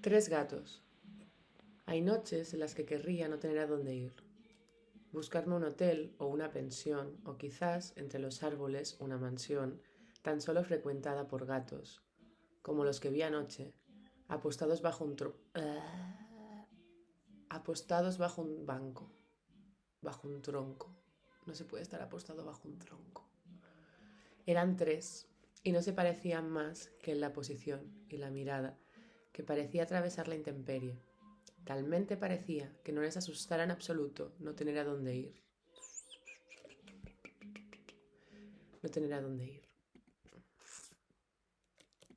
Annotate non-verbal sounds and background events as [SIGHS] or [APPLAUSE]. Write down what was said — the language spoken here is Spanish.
Tres gatos. Hay noches en las que querría no tener a dónde ir. Buscarme un hotel o una pensión, o quizás entre los árboles una mansión, tan solo frecuentada por gatos, como los que vi anoche, apostados bajo un tro [SIGHS] apostados bajo un banco, bajo un tronco. No se puede estar apostado bajo un tronco. Eran tres y no se parecían más que en la posición y la mirada, que parecía atravesar la intemperie. Talmente parecía que no les asustara en absoluto no tener a dónde ir. No tener a dónde ir.